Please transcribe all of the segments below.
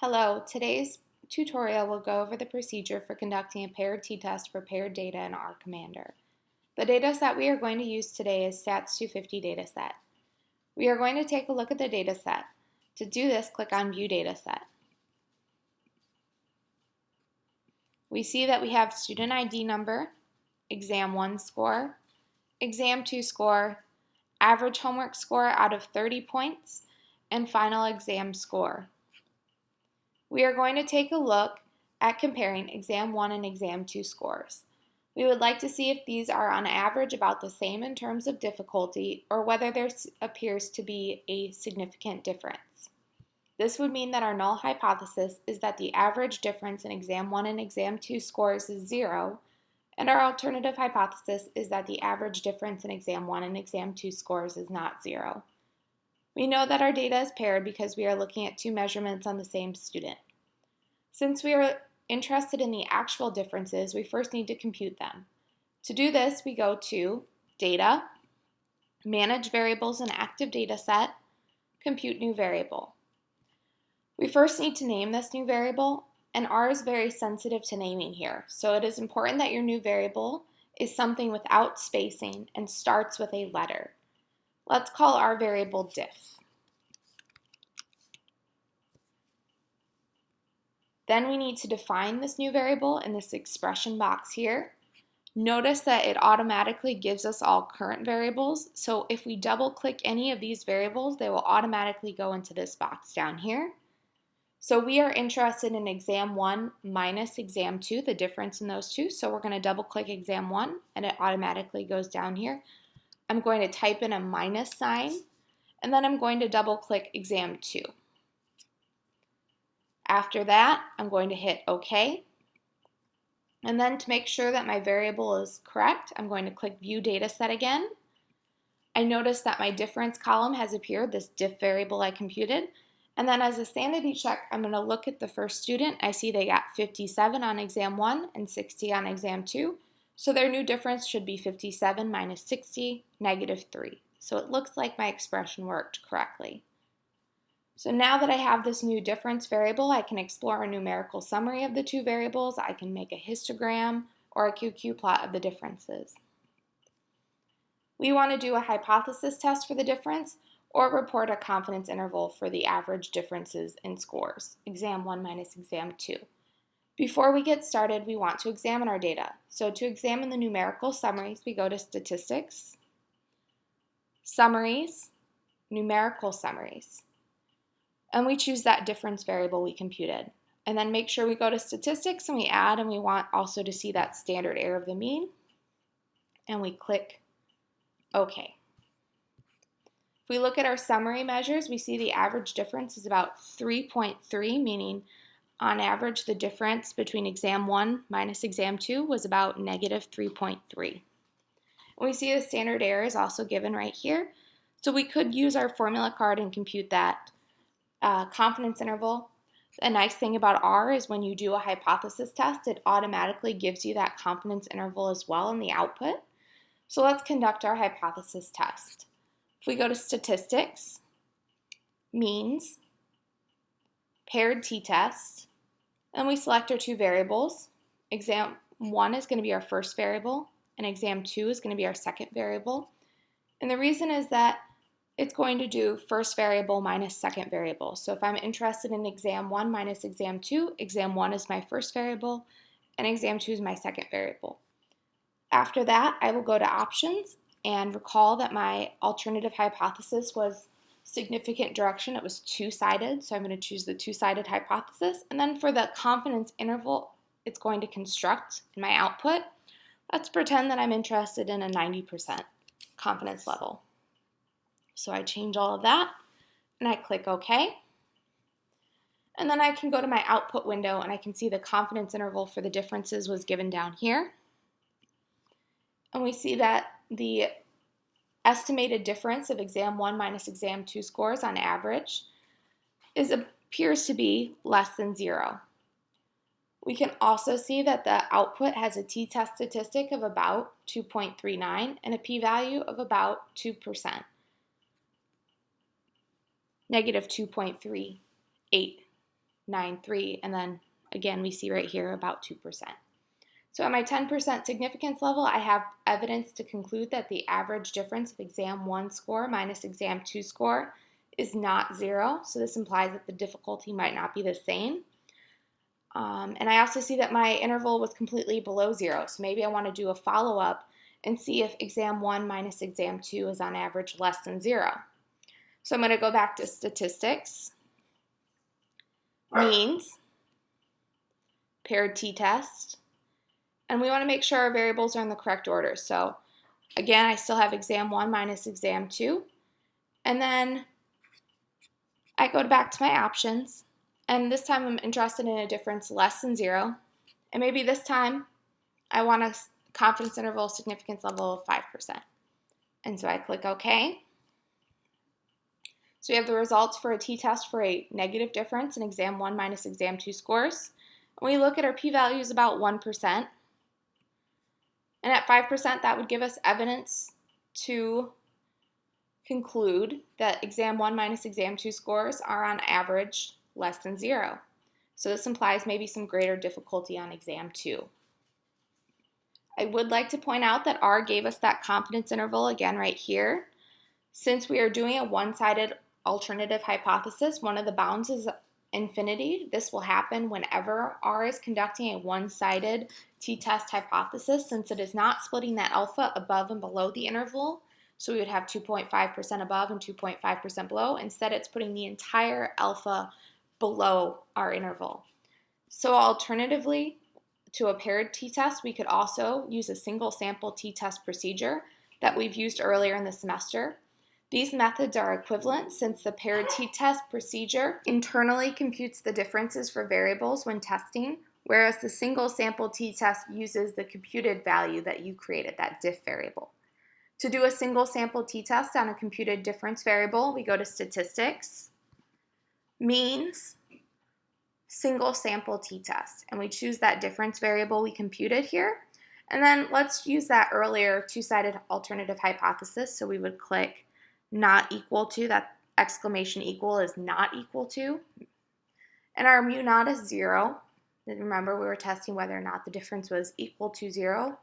Hello, today's tutorial will go over the procedure for conducting a paired t-test for paired data in R Commander. The data dataset we are going to use today is Stats 250 dataset. We are going to take a look at the dataset. To do this, click on View Dataset. We see that we have student ID number, exam 1 score, exam 2 score, average homework score out of 30 points, and final exam score. We are going to take a look at comparing exam 1 and exam 2 scores. We would like to see if these are on average about the same in terms of difficulty or whether there appears to be a significant difference. This would mean that our null hypothesis is that the average difference in exam 1 and exam 2 scores is 0, and our alternative hypothesis is that the average difference in exam 1 and exam 2 scores is not 0. We know that our data is paired because we are looking at two measurements on the same student. Since we are interested in the actual differences, we first need to compute them. To do this, we go to Data, Manage Variables in Active Data Set, Compute New Variable. We first need to name this new variable, and R is very sensitive to naming here, so it is important that your new variable is something without spacing and starts with a letter. Let's call our variable diff. Then we need to define this new variable in this expression box here. Notice that it automatically gives us all current variables, so if we double click any of these variables, they will automatically go into this box down here. So we are interested in exam 1 minus exam 2, the difference in those two. So we're going to double click exam 1 and it automatically goes down here. I'm going to type in a minus sign, and then I'm going to double click exam 2. After that, I'm going to hit OK. And then to make sure that my variable is correct, I'm going to click View Data Set again. I notice that my difference column has appeared, this diff variable I computed. And then as a sanity check, I'm going to look at the first student. I see they got 57 on exam 1 and 60 on exam 2. So their new difference should be 57 minus 60, negative 3. So it looks like my expression worked correctly. So now that I have this new difference variable, I can explore a numerical summary of the two variables. I can make a histogram or a QQ plot of the differences. We want to do a hypothesis test for the difference or report a confidence interval for the average differences in scores, exam 1 minus exam 2. Before we get started, we want to examine our data. So to examine the numerical summaries, we go to Statistics, Summaries, Numerical Summaries. And we choose that difference variable we computed. And then make sure we go to Statistics and we add, and we want also to see that standard error of the mean. And we click OK. If we look at our summary measures, we see the average difference is about 3.3, meaning on average, the difference between exam 1 minus exam 2 was about negative 3.3. We see the standard error is also given right here. So we could use our formula card and compute that uh, confidence interval. A nice thing about R is when you do a hypothesis test, it automatically gives you that confidence interval as well in the output. So let's conduct our hypothesis test. If we go to statistics, means, paired t-test, and we select our two variables. Exam 1 is going to be our first variable, and exam 2 is going to be our second variable. And the reason is that it's going to do first variable minus second variable. So if I'm interested in exam 1 minus exam 2, exam 1 is my first variable, and exam 2 is my second variable. After that, I will go to options and recall that my alternative hypothesis was significant direction, it was two-sided, so I'm going to choose the two-sided hypothesis. And then for the confidence interval, it's going to construct in my output. Let's pretend that I'm interested in a 90% confidence level. So I change all of that, and I click OK. And then I can go to my output window, and I can see the confidence interval for the differences was given down here. And we see that the estimated difference of exam 1 minus exam 2 scores on average is appears to be less than 0. We can also see that the output has a t-test statistic of about 2.39 and a p-value of about 2%, negative 2.38. 0.93, and then again, we see right here about 2%. So at my 10% significance level, I have evidence to conclude that the average difference of exam 1 score minus exam 2 score is not zero. So this implies that the difficulty might not be the same. Um, and I also see that my interval was completely below zero. So maybe I want to do a follow-up and see if exam 1 minus exam 2 is on average less than zero. So I'm going to go back to statistics, means, paired t-test, and we want to make sure our variables are in the correct order. So again, I still have exam 1 minus exam 2. And then I go back to my options, and this time I'm interested in a difference less than 0. And maybe this time I want a confidence interval significance level of 5%. And so I click OK. So we have the results for a t-test for a negative difference in exam 1 minus exam 2 scores. And we look at our p-values about 1%. And at 5%, that would give us evidence to conclude that exam 1 minus exam 2 scores are on average less than 0. So this implies maybe some greater difficulty on exam 2. I would like to point out that R gave us that confidence interval again right here. Since we are doing a one-sided alternative hypothesis, one of the bounds is infinity. This will happen whenever R is conducting a one-sided t-test hypothesis since it is not splitting that alpha above and below the interval. So we would have 2.5% above and 2.5% below. Instead, it's putting the entire alpha below our interval. So alternatively to a paired t-test, we could also use a single sample t-test procedure that we've used earlier in the semester. These methods are equivalent since the paired t-test procedure internally computes the differences for variables when testing, whereas the single sample t-test uses the computed value that you created, that diff variable. To do a single sample t-test on a computed difference variable, we go to statistics, means, single sample t-test, and we choose that difference variable we computed here. And then let's use that earlier two-sided alternative hypothesis. So we would click not equal to, that exclamation equal is not equal to. And our mu naught is zero. Remember, we were testing whether or not the difference was equal to zero.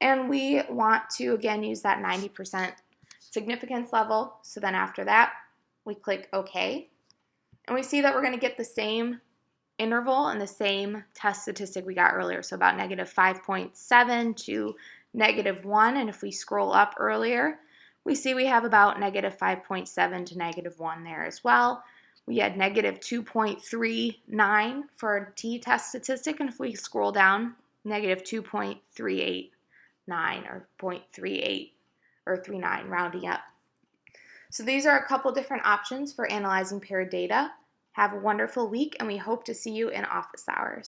And we want to, again, use that 90% significance level. So then after that, we click OK. And we see that we're going to get the same interval and the same test statistic we got earlier. So about negative 5.7 to negative 1. And if we scroll up earlier, we see we have about negative 5.7 to negative 1 there as well. We had negative 2.39 for our t-test statistic, and if we scroll down, negative 2.389 or 0.38 or 39, rounding up. So these are a couple different options for analyzing paired data. Have a wonderful week, and we hope to see you in office hours.